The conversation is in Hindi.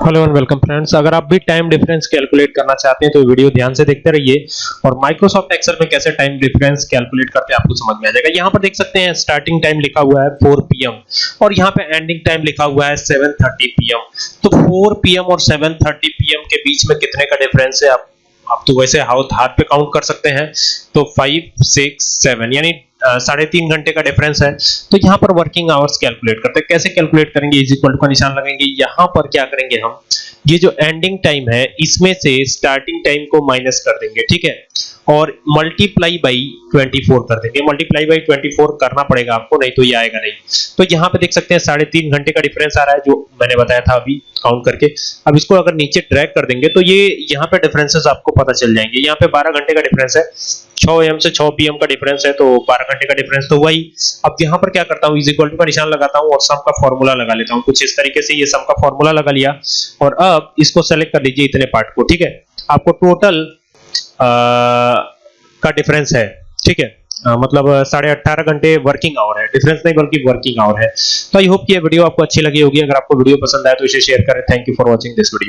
Hello and welcome friends. अगर आप भी टाइम डिफरेंस कैलकुलेट करना चाहते हैं तो वीडियो ध्यान से देखते रहिए। और माइक्रोसॉफ्ट एक्सेल में कैसे टाइम डिफरेंस कैलकुलेट करते हैं, आपको समझ में आ जाएगा। यहाँ पर देख सकते हैं स्टार्टिंग टाइम लिखा हुआ है 4 पीएम और यहाँ पे एंडिंग टाइम लिखा हुआ है 7:30 पीएम तो 4 पीएम और 7:30 पीएम के बीच में कितने का डिफरेंस है? आप आप तो वैसे हाथ हाथ पे काउंट कर सकते हैं। तो 5 6 7 यानी साढ़े तीन घंटे का डिफरेंस है। तो यहाँ पर वर्किंग आवर्स कैलकुलेट करते हैं। कैसे कैलकुलेट करेंगे? इज़ इक्वल टू का निशान लगाएँगे। यहाँ पर क्या करेंगे हम? ये जो एंडिंग टाइम है, इसमें से स्टार्टिंग टाइम को माइनस कर देंगे, ठीक है? और मल्टीप्लाई बाई 24 कर देंगे। मल्टीप्लाई बाई 24 करना पड़ेगा आपको, नहीं तो ये आएगा नहीं। तो यहाँ पे देख सकते हैं साढ़े तीन घंटे का डिफरेंस आ रहा है, जो मैंने बताया था अभी काउंट करके। अब इसको अगर नीचे ड्रैग कर देंगे तो ये यहाँ पे डिफरेंसेस आपको पता चल जाएँगे। यहाँ पे 12 घंटे का डिफरेंस है। 6 एम से 6 पीएम का डिफरेंस है तो 12 घंटे का डिफरेंस तो वही अब यहाँ पर क्या करता हूँ इज़ इक्वल टू का निशान लगाता हूँ और सम का फॉर्मूला लगा लेता हूँ। कुछ इस तरीके से ये सम का फॉर्मूला लगा लिया। और अब इसको सेलेक्ट कर लीजिए इतने पार्ट को ठीक है? आपको टोटल का डिफरेंस है ठीक है? आ, मतलब साढ़े अट्ठारह घंटे वर्किंग आवर है। डिफरेंस नहीं बल्कि वर्किंग आवर है। तो आई होप कि ये वीडियो आपको अच्छी लगी होगी। अगर आपको वीडियो पसंद आए तो इसे शेयर करें। Thank you for watching this video